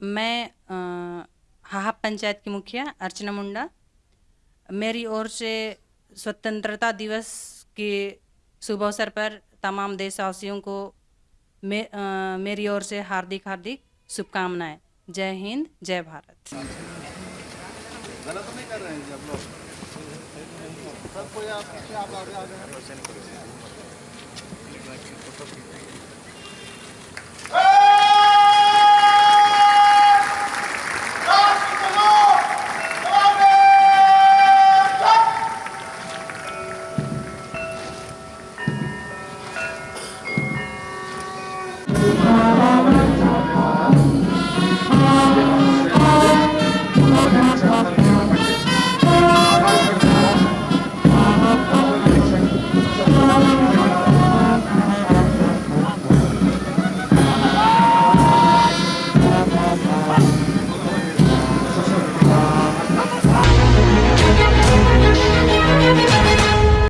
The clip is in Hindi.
मैं हाहा पंचायत की मुखिया अर्चना मुंडा। मेरी ओर से स्वतंत्रता दिवस के शुभ अवसर पर तमाम देशवासियों को मे, आ, मेरी ओर से हार्दिक हार्दिक शुभकामनाएँ। जय हिंद जय भारत। गलत नहीं कर रहे हैं जी लोग। कोई आप आप आगे आ जाए